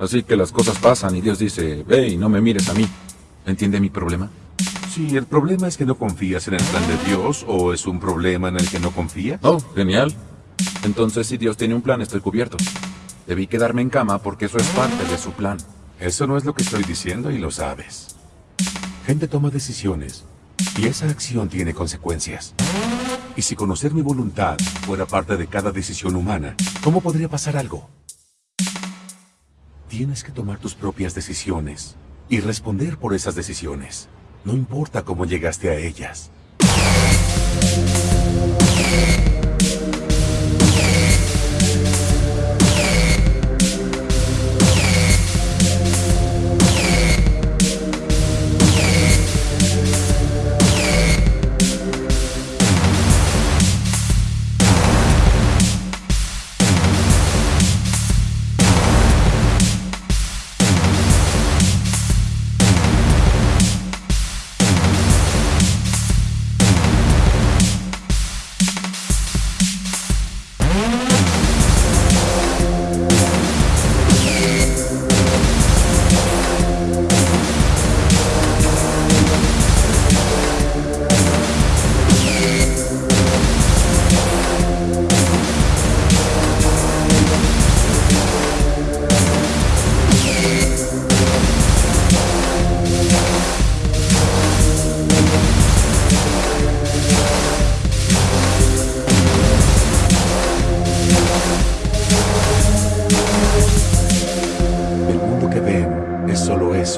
Así que las cosas pasan y Dios dice, ve y no me mires a mí. ¿Entiende mi problema? Sí, el problema es que no confías en el plan de Dios o es un problema en el que no confías. Oh, genial. Entonces, si Dios tiene un plan, estoy cubierto. Debí quedarme en cama porque eso es parte de su plan. Eso no es lo que estoy diciendo y lo sabes. Gente toma decisiones y esa acción tiene consecuencias. Y si conocer mi voluntad fuera parte de cada decisión humana, ¿cómo podría pasar algo? Tienes que tomar tus propias decisiones y responder por esas decisiones. No importa cómo llegaste a ellas.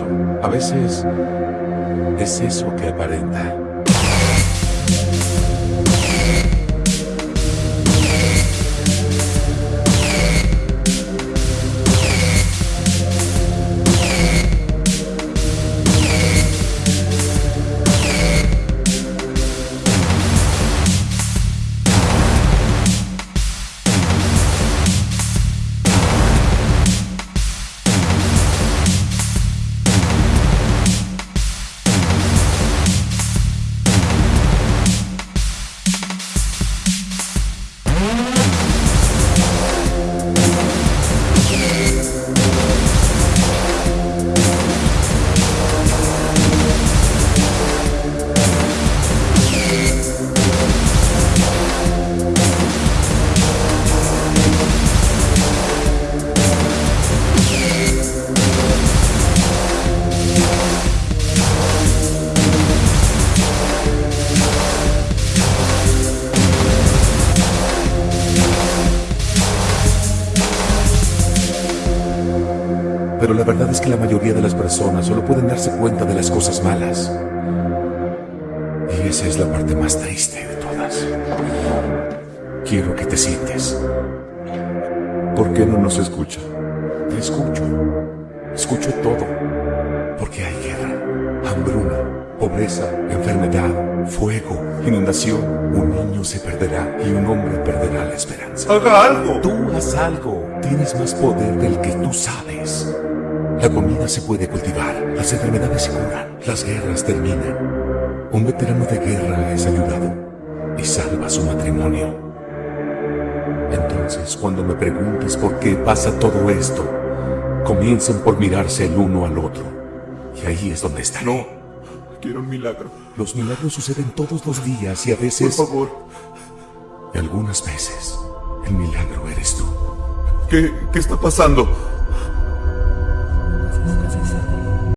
A veces es eso que aparenta. Pero la verdad es que la mayoría de las personas solo pueden darse cuenta de las cosas malas. Y esa es la parte más triste de todas. Quiero que te sientes. ¿Por qué no nos escucha? Te escucho. Escucho todo. Porque hay guerra, hambruna, pobreza, enfermedad, fuego, inundación. Un niño se perderá y un hombre perderá la esperanza. ¡Haga algo! Tú haz algo. Tienes más poder del que tú sabes. La comida se puede cultivar, las enfermedades se curan, las guerras terminan. Un veterano de guerra es ayudado y salva su matrimonio. Entonces, cuando me preguntes por qué pasa todo esto, comiencen por mirarse el uno al otro. Y ahí es donde está. No, quiero un milagro. Los milagros suceden todos los días y a veces... Por favor. Y algunas veces, el milagro eres tú. ¿Qué, qué está pasando?